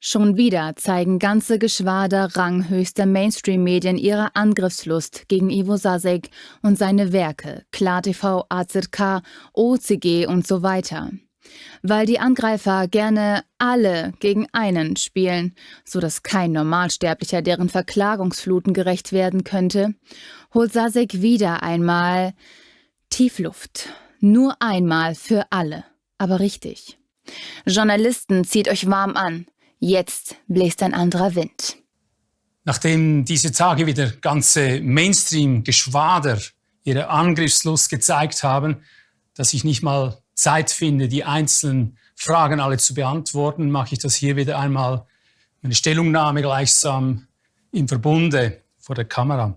Schon wieder zeigen ganze Geschwader ranghöchster Mainstream-Medien ihre Angriffslust gegen Ivo Sasek und seine Werke, KlarTV, AZK, OCG und so weiter. Weil die Angreifer gerne alle gegen einen spielen, so dass kein Normalsterblicher deren Verklagungsfluten gerecht werden könnte, holt Sasek wieder einmal Tiefluft. Nur einmal für alle, aber richtig. Journalisten, zieht euch warm an. Jetzt bläst ein anderer Wind. Nachdem diese Tage wieder ganze Mainstream-Geschwader ihre Angriffslust gezeigt haben, dass ich nicht mal Zeit finde, die einzelnen Fragen alle zu beantworten, mache ich das hier wieder einmal meine Stellungnahme gleichsam im Verbunde vor der Kamera.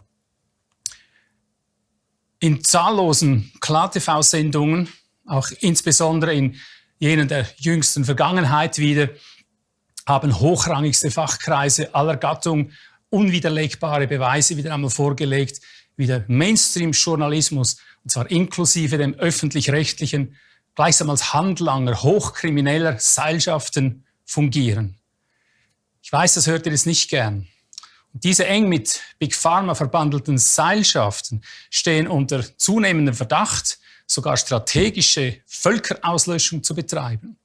In zahllosen KlarTV-Sendungen, auch insbesondere in jenen der jüngsten Vergangenheit wieder, haben hochrangigste Fachkreise aller Gattung unwiderlegbare Beweise wieder einmal vorgelegt, wie der Mainstream-Journalismus, und zwar inklusive dem öffentlich-rechtlichen, gleichsam als Handlanger hochkrimineller Seilschaften fungieren. Ich weiß, das hört ihr jetzt nicht gern. Und diese eng mit Big Pharma verbandelten Seilschaften stehen unter zunehmendem Verdacht, sogar strategische Völkerauslöschung zu betreiben.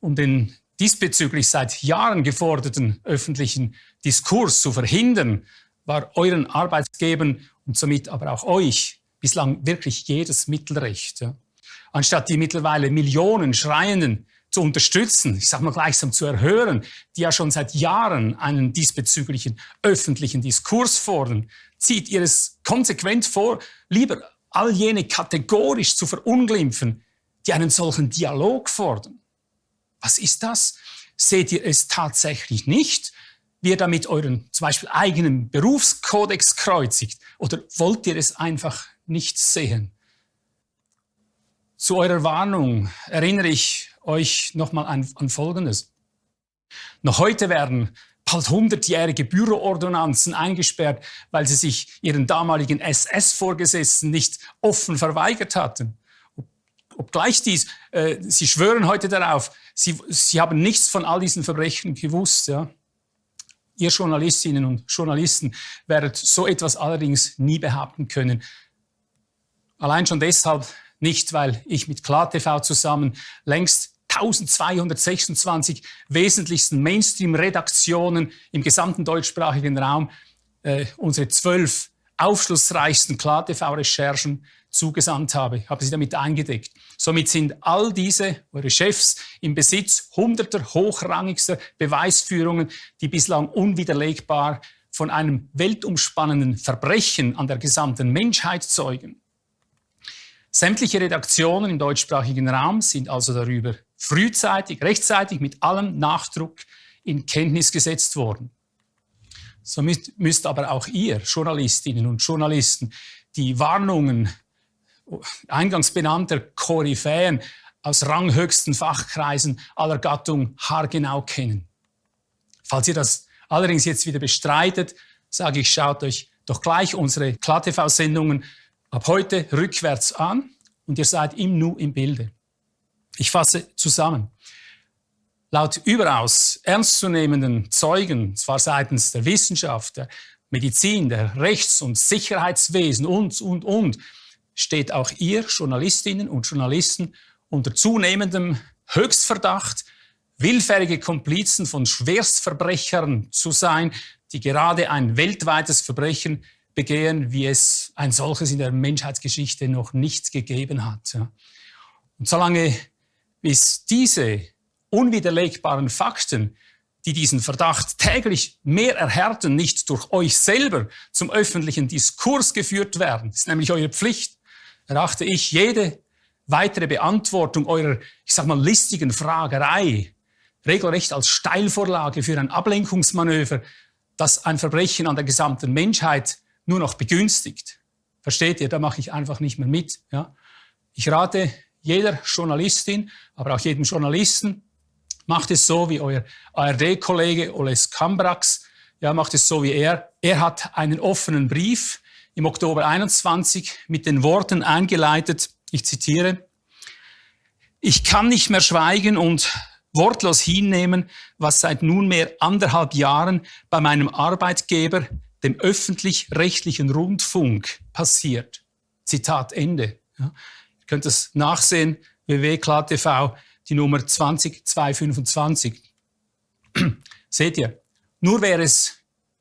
Um den diesbezüglich seit Jahren geforderten öffentlichen Diskurs zu verhindern, war euren Arbeitgebern und somit aber auch euch bislang wirklich jedes Mittelrecht. Anstatt die mittlerweile Millionen Schreienden zu unterstützen, ich sage mal gleichsam zu erhören, die ja schon seit Jahren einen diesbezüglichen öffentlichen Diskurs fordern, zieht ihr es konsequent vor, lieber all jene kategorisch zu verunglimpfen, die einen solchen Dialog fordern. Was ist das? Seht ihr es tatsächlich nicht, wie ihr damit euren zum Beispiel eigenen Berufskodex kreuzigt? Oder wollt ihr es einfach nicht sehen? Zu eurer Warnung erinnere ich euch nochmal an, an Folgendes. Noch heute werden bald hundertjährige Büroordonnanzen eingesperrt, weil sie sich ihren damaligen SS-Vorgesetzten nicht offen verweigert hatten obgleich dies, äh, sie schwören heute darauf, sie, sie haben nichts von all diesen Verbrechen gewusst. Ja. Ihr Journalistinnen und Journalisten werdet so etwas allerdings nie behaupten können. Allein schon deshalb nicht, weil ich mit KlarTV zusammen längst 1226 wesentlichsten Mainstream-Redaktionen im gesamten deutschsprachigen Raum äh, unsere zwölf aufschlussreichsten KlarTV-Recherchen zugesandt habe, habe sie damit eingedeckt. Somit sind all diese, eure Chefs, im Besitz hunderter hochrangigster Beweisführungen, die bislang unwiderlegbar von einem weltumspannenden Verbrechen an der gesamten Menschheit zeugen. Sämtliche Redaktionen im deutschsprachigen Raum sind also darüber frühzeitig, rechtzeitig mit allem Nachdruck in Kenntnis gesetzt worden. So müsst, müsst aber auch ihr, Journalistinnen und Journalisten, die Warnungen eingangs benannter Koryphäen aus ranghöchsten Fachkreisen aller Gattung haargenau kennen. Falls ihr das allerdings jetzt wieder bestreitet, sage ich, schaut euch doch gleich unsere KlarTV-Sendungen ab heute rückwärts an und ihr seid im Nu im Bilde. Ich fasse zusammen. Laut überaus ernstzunehmenden Zeugen, zwar seitens der Wissenschaft, der Medizin, der Rechts- und Sicherheitswesen und, und, und, steht auch ihr, Journalistinnen und Journalisten, unter zunehmendem Höchstverdacht, willfährige Komplizen von Schwerstverbrechern zu sein, die gerade ein weltweites Verbrechen begehen, wie es ein solches in der Menschheitsgeschichte noch nicht gegeben hat. Und solange bis diese unwiderlegbaren Fakten, die diesen Verdacht täglich mehr erhärten, nicht durch euch selber zum öffentlichen Diskurs geführt werden, ist nämlich eure Pflicht, erachte ich jede weitere Beantwortung eurer, ich sag mal, listigen Fragerei regelrecht als Steilvorlage für ein Ablenkungsmanöver, das ein Verbrechen an der gesamten Menschheit nur noch begünstigt. Versteht ihr? Da mache ich einfach nicht mehr mit. Ja? Ich rate jeder Journalistin, aber auch jedem Journalisten, macht es so wie euer ARD-Kollege Oles Kambrax, ja, macht es so wie er. Er hat einen offenen Brief im Oktober 21 mit den Worten eingeleitet, ich zitiere, ich kann nicht mehr schweigen und wortlos hinnehmen, was seit nunmehr anderthalb Jahren bei meinem Arbeitgeber, dem öffentlich-rechtlichen Rundfunk, passiert. Zitat Ende. Ja. Ihr könnt es nachsehen, www.klartv, die Nummer 20225. Seht ihr, nur wer es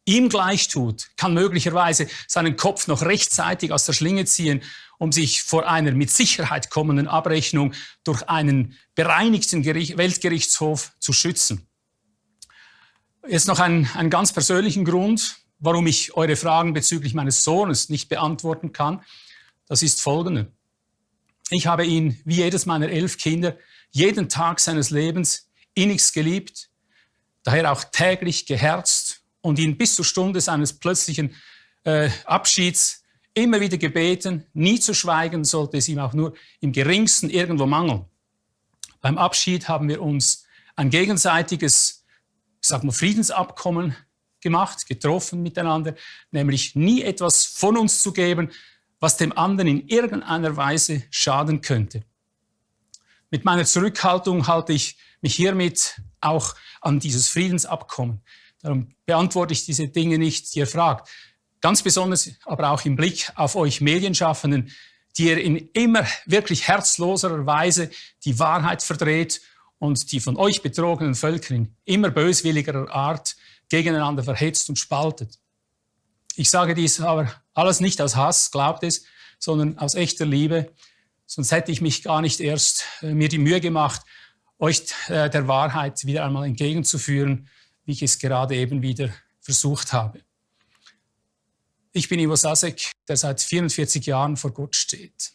ihm gleich tut, kann möglicherweise seinen Kopf noch rechtzeitig aus der Schlinge ziehen, um sich vor einer mit Sicherheit kommenden Abrechnung durch einen bereinigten Gericht, Weltgerichtshof zu schützen. Jetzt noch einen, einen ganz persönlichen Grund, warum ich eure Fragen bezüglich meines Sohnes nicht beantworten kann. Das ist folgende. Ich habe ihn, wie jedes meiner elf Kinder, jeden Tag seines Lebens innigst geliebt, daher auch täglich geherzt und ihn bis zur Stunde seines plötzlichen äh, Abschieds immer wieder gebeten, nie zu schweigen, sollte es ihm auch nur im geringsten irgendwo mangeln. Beim Abschied haben wir uns ein gegenseitiges, ich sag mal, Friedensabkommen gemacht, getroffen miteinander, nämlich nie etwas von uns zu geben, was dem anderen in irgendeiner Weise schaden könnte. Mit meiner Zurückhaltung halte ich mich hiermit auch an dieses Friedensabkommen. Darum beantworte ich diese Dinge nicht, die ihr fragt. Ganz besonders aber auch im Blick auf euch Medienschaffenden, die ihr in immer wirklich herzloserer Weise die Wahrheit verdreht und die von euch betrogenen Völker in immer böswilligerer Art gegeneinander verhetzt und spaltet. Ich sage dies aber alles nicht aus Hass, glaubt es, sondern aus echter Liebe. Sonst hätte ich mich gar nicht erst äh, mir die Mühe gemacht, euch äh, der Wahrheit wieder einmal entgegenzuführen, wie ich es gerade eben wieder versucht habe. Ich bin Ivo Sasek, der seit 44 Jahren vor Gott steht.